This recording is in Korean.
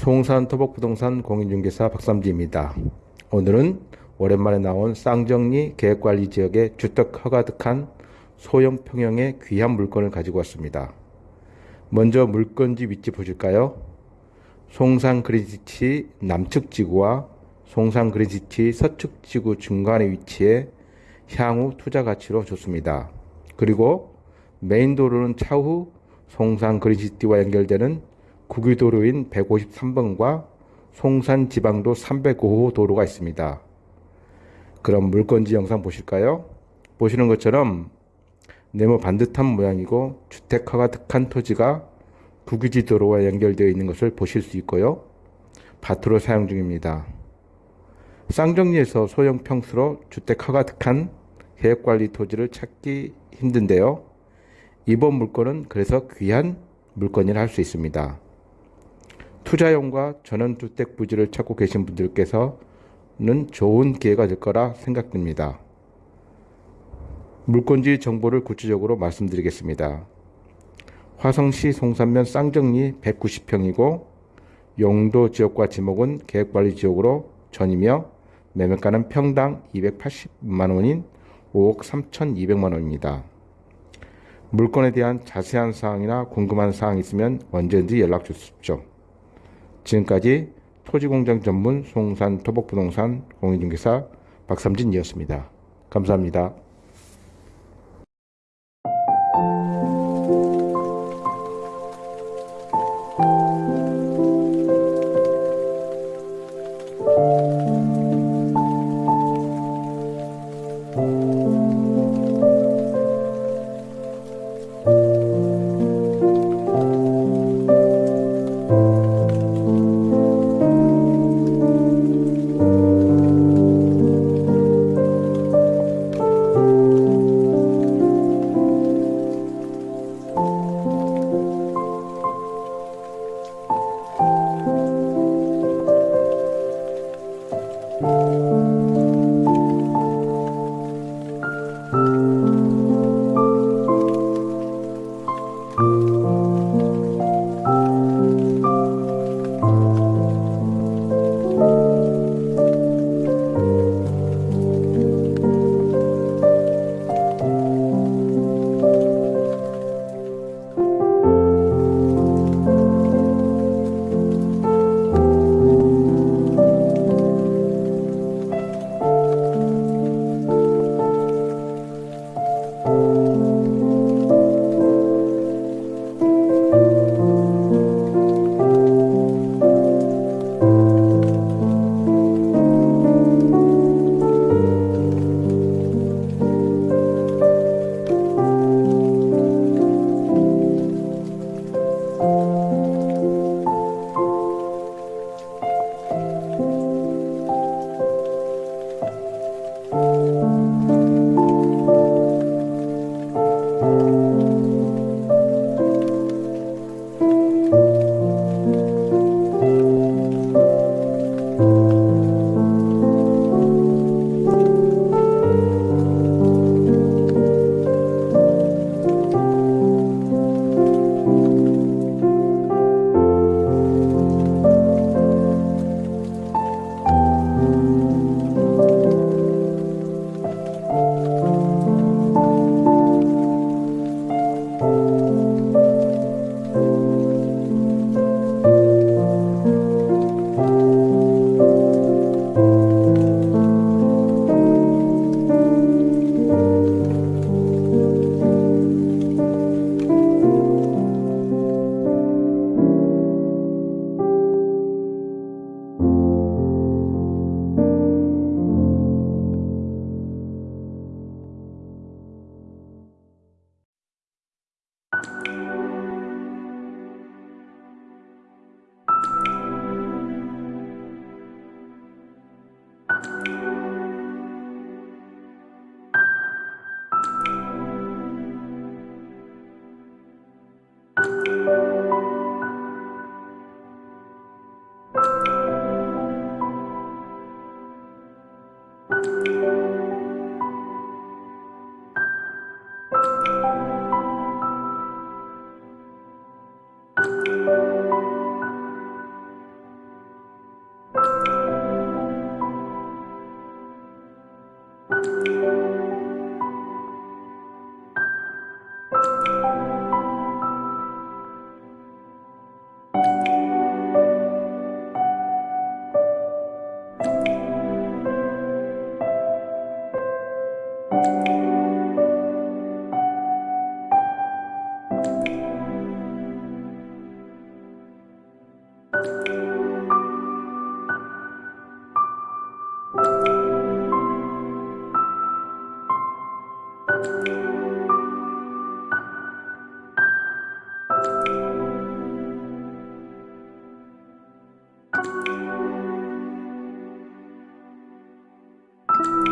송산 토복부동산 공인중개사 박삼지입니다. 오늘은 오랜만에 나온 쌍정리 계획관리 지역의 주택 허가득한 소형 평형의 귀한 물건을 가지고 왔습니다. 먼저 물건지 위치 보실까요? 송산 그린시티 남측 지구와 송산 그린시티 서측 지구 중간에 위치해 향후 투자 가치로 좋습니다. 그리고 메인 도로는 차후 송산 그린시티와 연결되는 국유도로인 153번과 송산 지방도 305호 도로가 있습니다. 그럼 물건지 영상 보실까요? 보시는 것처럼 네모 반듯한 모양이고 주택화가 득한 토지가 국유지 도로와 연결되어 있는 것을 보실 수 있고요. 밭으로 사용 중입니다. 쌍정리에서 소형 평수로 주택화가 득한 계획관리 토지를 찾기 힘든데요. 이번 물건은 그래서 귀한 물건이라 할 수 있습니다. 투자용과 전원주택 부지를 찾고 계신 분들께서는 좋은 기회가 될 거라 생각됩니다. 물건지 정보를 구체적으로 말씀드리겠습니다. 화성시 송산면 쌍정리 190평이고 용도 지역과 지목은 계획관리 지역으로 전이며 매매가는 평당 280만 원인 5억 3,200만 원입니다. 물건에 대한 자세한 사항이나 궁금한 사항 있으면 언제든지 연락 주십시오. 지금까지 토지공장 전문 송산 토복부동산 공인중개사 박삼진이었습니다. 감사합니다. You